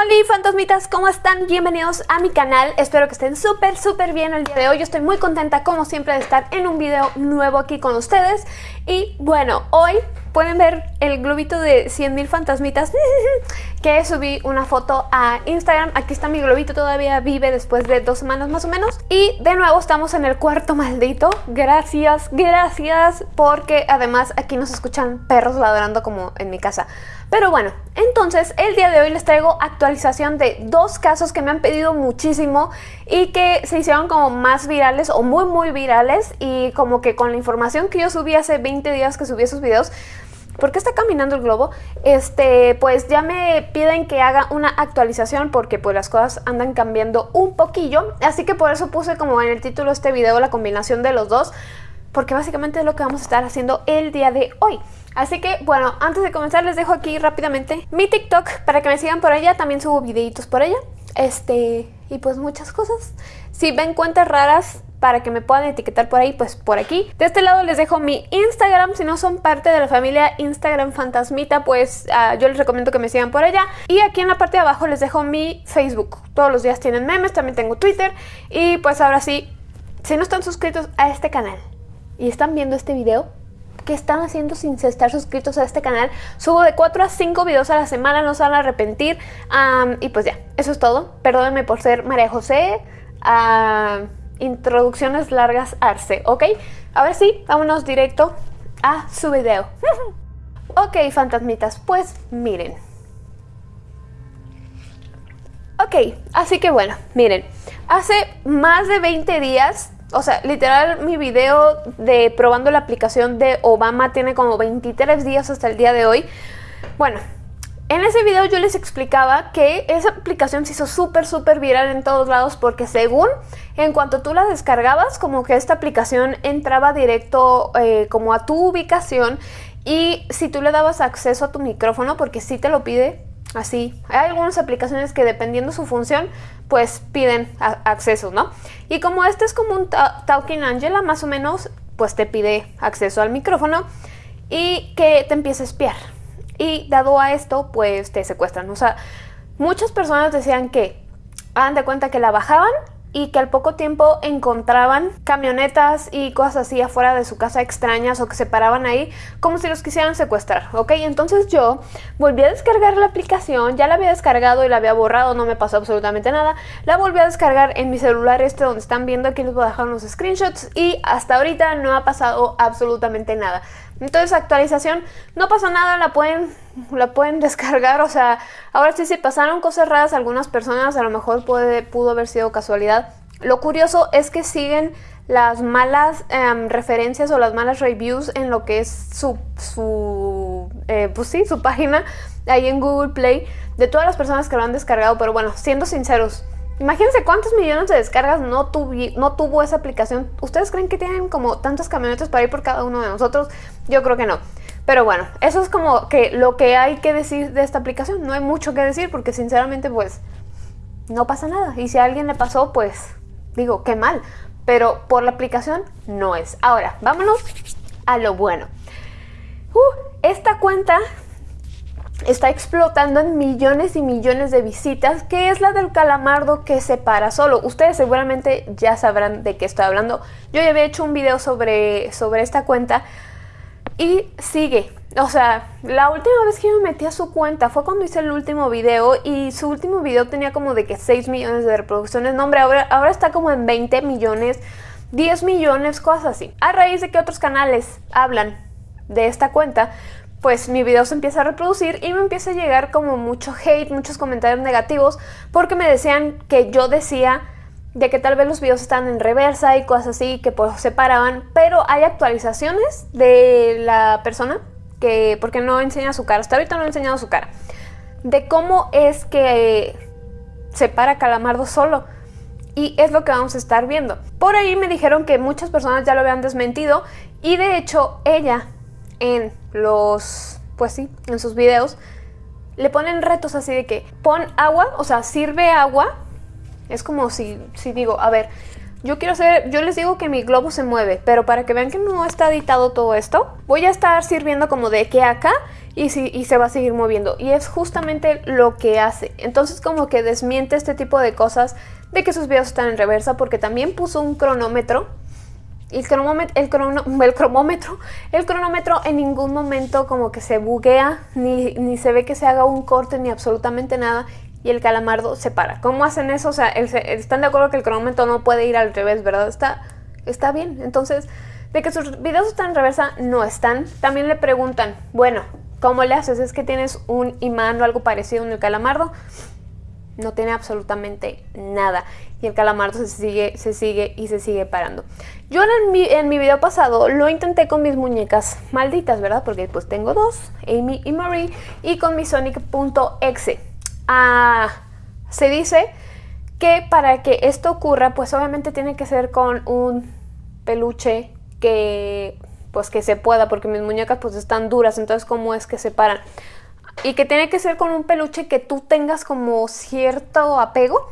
Hola fantasmitas, ¿cómo están? Bienvenidos a mi canal, espero que estén súper súper bien el día de hoy, yo estoy muy contenta como siempre de estar en un video nuevo aquí con ustedes y bueno, hoy pueden ver el globito de 100.000 fantasmitas que subí una foto a Instagram. Aquí está mi globito, todavía vive después de dos semanas más o menos. Y de nuevo estamos en el cuarto maldito. Gracias, gracias, porque además aquí nos escuchan perros ladrando como en mi casa. Pero bueno, entonces el día de hoy les traigo actualización de dos casos que me han pedido muchísimo y que se hicieron como más virales o muy muy virales y como que con la información que yo subí hace 20 días que subí esos videos ¿Por qué está caminando el globo? Este, pues ya me piden que haga una actualización porque pues las cosas andan cambiando un poquillo. Así que por eso puse como en el título de este video la combinación de los dos. Porque básicamente es lo que vamos a estar haciendo el día de hoy. Así que bueno, antes de comenzar les dejo aquí rápidamente mi TikTok para que me sigan por ella. También subo videitos por ella. Este, y pues muchas cosas. Si ven cuentas raras, para que me puedan etiquetar por ahí, pues por aquí. De este lado les dejo mi Instagram, si no son parte de la familia Instagram Fantasmita, pues uh, yo les recomiendo que me sigan por allá. Y aquí en la parte de abajo les dejo mi Facebook. Todos los días tienen memes, también tengo Twitter. Y pues ahora sí, si no están suscritos a este canal y están viendo este video, ¿qué están haciendo sin estar suscritos a este canal? Subo de 4 a 5 videos a la semana, no se van a arrepentir. Y pues ya, eso es todo. Perdónenme por ser María José. Introducciones largas Arce, ¿ok? Ahora sí, vámonos directo a su video. ok, fantasmitas, pues miren. Ok, así que bueno, miren, hace más de 20 días, o sea, literal mi video de probando la aplicación de Obama tiene como 23 días hasta el día de hoy. Bueno, en ese video yo les explicaba que esa aplicación se hizo súper súper viral en todos lados porque según en cuanto tú la descargabas como que esta aplicación entraba directo eh, como a tu ubicación y si tú le dabas acceso a tu micrófono porque sí te lo pide así. Hay algunas aplicaciones que dependiendo su función pues piden acceso, ¿no? Y como este es como un Talking Angela más o menos pues te pide acceso al micrófono y que te empiece a espiar y dado a esto, pues te secuestran. O sea, muchas personas decían que hagan de cuenta que la bajaban y que al poco tiempo encontraban camionetas y cosas así afuera de su casa extrañas o que se paraban ahí como si los quisieran secuestrar, ¿ok? Entonces yo volví a descargar la aplicación, ya la había descargado y la había borrado, no me pasó absolutamente nada, la volví a descargar en mi celular este donde están viendo, aquí les voy a dejar unos screenshots y hasta ahorita no ha pasado absolutamente nada. Entonces actualización, no pasa nada, la pueden, la pueden descargar, o sea, ahora sí se pasaron cosas raras algunas personas, a lo mejor puede, pudo haber sido casualidad. Lo curioso es que siguen las malas em, referencias o las malas reviews en lo que es su, su eh, pues sí, su página ahí en Google Play de todas las personas que lo han descargado, pero bueno, siendo sinceros, Imagínense cuántos millones de descargas no, no tuvo esa aplicación. ¿Ustedes creen que tienen como tantas camionetas para ir por cada uno de nosotros? Yo creo que no. Pero bueno, eso es como que lo que hay que decir de esta aplicación. No hay mucho que decir porque sinceramente pues no pasa nada. Y si a alguien le pasó pues digo, qué mal. Pero por la aplicación no es. Ahora, vámonos a lo bueno. Uh, esta cuenta está explotando en millones y millones de visitas, que es la del calamardo que se para solo. Ustedes seguramente ya sabrán de qué estoy hablando. Yo ya había hecho un video sobre, sobre esta cuenta y sigue. O sea, la última vez que yo me metí a su cuenta fue cuando hice el último video y su último video tenía como de que 6 millones de reproducciones. No, hombre, ahora, ahora está como en 20 millones, 10 millones, cosas así. A raíz de que otros canales hablan de esta cuenta, pues mi video se empieza a reproducir y me empieza a llegar como mucho hate, muchos comentarios negativos porque me decían que yo decía de que tal vez los videos están en reversa y cosas así que pues se paraban, pero hay actualizaciones de la persona que, porque no enseña su cara, hasta ahorita no he enseñado su cara, de cómo es que se para Calamardo solo y es lo que vamos a estar viendo. Por ahí me dijeron que muchas personas ya lo habían desmentido y de hecho ella en los, pues sí, en sus videos, le ponen retos así de que pon agua, o sea, sirve agua. Es como si, si digo, a ver, Yo quiero hacer, yo les digo que mi globo se mueve, pero para que vean que no está editado todo esto, voy a estar sirviendo como de que acá y, si, y se va a seguir moviendo. Y es justamente lo que hace. Entonces como que desmiente este tipo de cosas de que sus videos están en reversa porque también puso un cronómetro el cronómetro, el, el, el cronómetro en ningún momento como que se buguea, ni, ni, se ve que se haga un corte, ni absolutamente nada, y el calamardo se para. ¿Cómo hacen eso? O sea, están de acuerdo que el cronómetro no puede ir al revés, ¿verdad? Está, está bien. Entonces, de que sus videos están en reversa, no están. También le preguntan, bueno, ¿cómo le haces? ¿Es que tienes un imán o algo parecido en el calamardo? No tiene absolutamente nada. Y el calamardo se sigue, se sigue y se sigue parando. Yo en mi, en mi video pasado lo intenté con mis muñecas malditas, ¿verdad? Porque pues tengo dos, Amy y Marie. Y con mi Sonic.exe. Ah, se dice que para que esto ocurra, pues obviamente tiene que ser con un peluche que pues que se pueda, porque mis muñecas pues están duras, entonces cómo es que se paran. Y que tiene que ser con un peluche que tú tengas como cierto apego,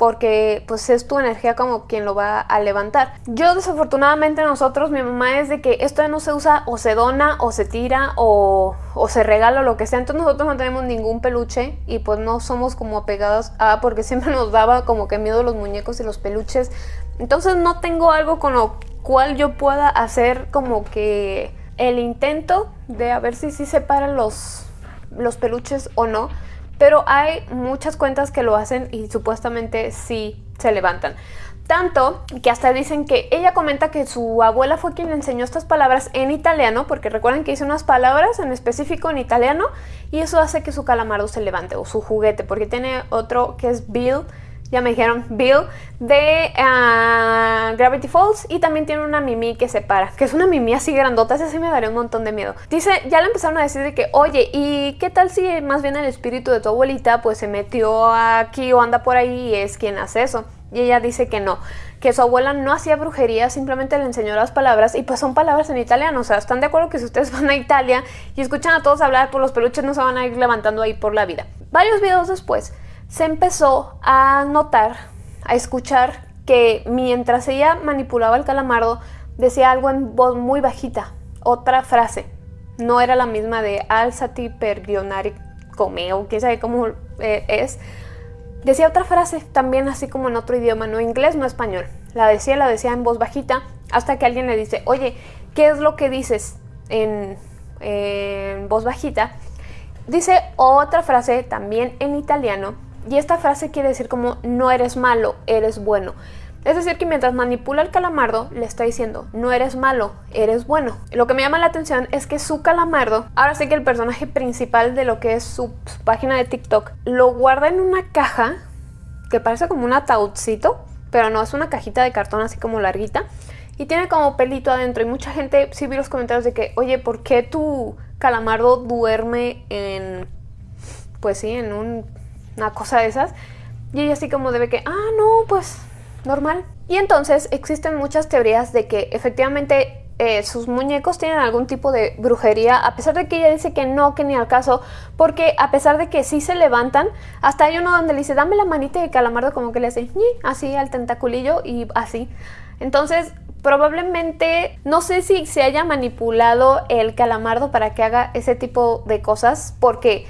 porque pues es tu energía como quien lo va a levantar. Yo desafortunadamente nosotros, mi mamá es de que esto no se usa o se dona o se tira o, se regala o lo que sea. Entonces nosotros no tenemos ningún peluche y pues no somos como apegados a porque siempre nos daba como que miedo los muñecos y los peluches. Entonces no tengo algo con lo cual yo pueda hacer como que el intento de a ver si sí se paran los los peluches o no, pero hay muchas cuentas que lo hacen y supuestamente sí se levantan. Tanto que hasta dicen que ella comenta que su abuela fue quien le enseñó estas palabras en italiano, porque recuerden que hice unas palabras en específico en italiano y eso hace que su calamardo se levante o su juguete, porque tiene otro que es Bill, ya me dijeron, Bill, de ah, Gravity Falls. Y también tiene una Mimi que se para, que es una Mimi así grandota, ese sí me daría un montón de miedo. Dice, ya le empezaron a decir de que, oye, ¿y qué tal si más bien el espíritu de tu abuelita pues se metió aquí o anda por ahí y es quien hace eso? Y ella dice que no, que su abuela no hacía brujería, simplemente le enseñó las palabras y pues son palabras en italiano, o sea, están de acuerdo que si ustedes van a Italia y escuchan a todos hablar por los peluches no se van a ir levantando ahí por la vida. Varios videos después se empezó a notar, a escuchar que mientras ella manipulaba el calamardo decía algo en voz muy bajita, otra frase. No era la misma de alzati per come comeo, quién sabe cómo eh, es. Decía otra frase también así como en otro idioma, no inglés, no español. La decía, la decía en voz bajita, hasta que alguien le dice, oye, ¿qué es lo que dices en, en voz bajita? Dice otra frase también en italiano y esta frase quiere decir como no eres malo, eres bueno. Es decir, que mientras manipula el calamardo, le está diciendo, no eres malo, eres bueno. Lo que me llama la atención es que su calamardo, ahora sí que el personaje principal de lo que es su, página de TikTok, lo guarda en una caja que parece como un ataúdcito, pero no, es una cajita de cartón así como larguita. Y tiene como pelito adentro y mucha gente sí vi los comentarios de que, oye, ¿por qué tu calamardo duerme en, pues sí, en un una cosa de esas. Y ella así como debe que, ah, no, pues normal. Y entonces existen muchas teorías de que efectivamente eh, sus muñecos tienen algún tipo de brujería, a pesar de que ella dice que no, que ni al caso, porque a pesar de que sí se levantan, hasta hay uno donde le dice, dame la manita de calamardo, como que le hace así al tentaculillo y así. Entonces, probablemente, no sé si se haya manipulado el calamardo para que haga ese tipo de cosas, porque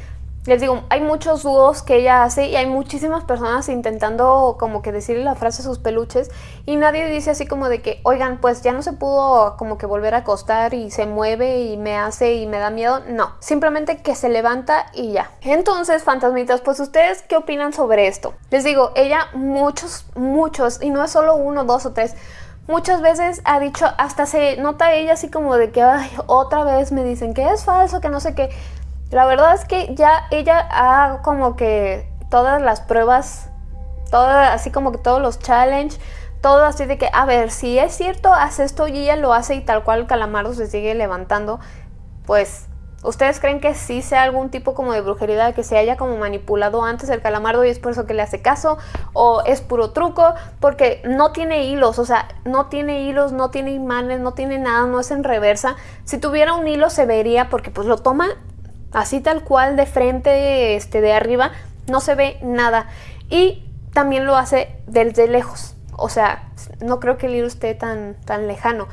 les digo, hay muchos dúos que ella hace y hay muchísimas personas intentando como que decirle la frase a sus peluches y nadie dice así como de que, oigan, pues ya no se pudo como que volver a acostar y se mueve y me hace y me da miedo. No, simplemente que se levanta y ya. Entonces, fantasmitas, pues ustedes qué opinan sobre esto? Les digo, ella muchos, muchos, y no es solo uno, dos o tres, muchas veces ha dicho, hasta se nota ella así como de que, ay, otra vez me dicen que es falso, que no sé qué. La verdad es que ya ella ha como que todas las pruebas, todas, así como que todos los challenge, todo así de que, a ver, si es cierto, hace esto y ella lo hace y tal cual calamardo se sigue levantando, pues ¿Ustedes creen que sí sea algún tipo como de brujería que se haya como manipulado antes el calamardo y es por eso que le hace caso? ¿O es puro truco? Porque no tiene hilos, o sea, no tiene hilos, no tiene imanes, no tiene nada, no es en reversa. Si tuviera un hilo se vería porque pues lo toma así tal cual de frente, este, de arriba, no se ve nada. Y también lo hace desde lejos. O sea, no creo que el virus esté tan, tan lejano.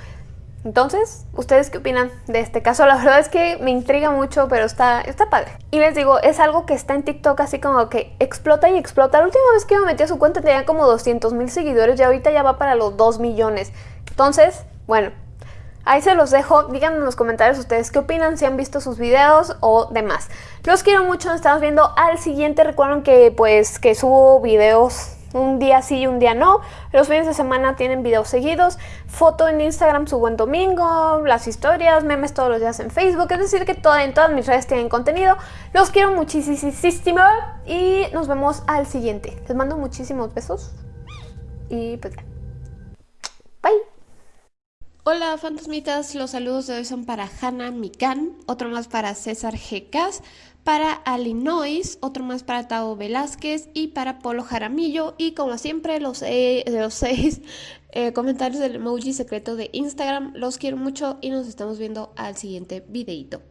Entonces, ¿ustedes qué opinan de este caso? La verdad es que me intriga mucho, pero está, está padre. Y les digo, es algo que está en TikTok así como que explota y explota. La última vez que me metí a su cuenta tenía como 200 mil seguidores y ahorita ya va para los 2 millones. Entonces, bueno, Ahí se los dejo, díganme en los comentarios ustedes qué opinan, si han visto sus videos o demás. Los quiero mucho, nos estamos viendo al siguiente. Recuerden que pues que subo videos un día sí y un día no. Los fines de semana tienen videos seguidos. Foto en Instagram subo en domingo, las historias, memes todos los días en Facebook. Es decir que en todas mis redes tienen contenido. Los quiero muchísimo y nos vemos al siguiente. Les mando muchísimos besos y pues ya. Hola fantasmitas, los saludos de hoy son para Hannah Mikan, otro más para César Gecas, para Alinois, otro más para Tao Velázquez y para Polo Jaramillo y como siempre los, eh, los seis eh, comentarios del emoji secreto de Instagram. Los quiero mucho y nos estamos viendo al siguiente videito.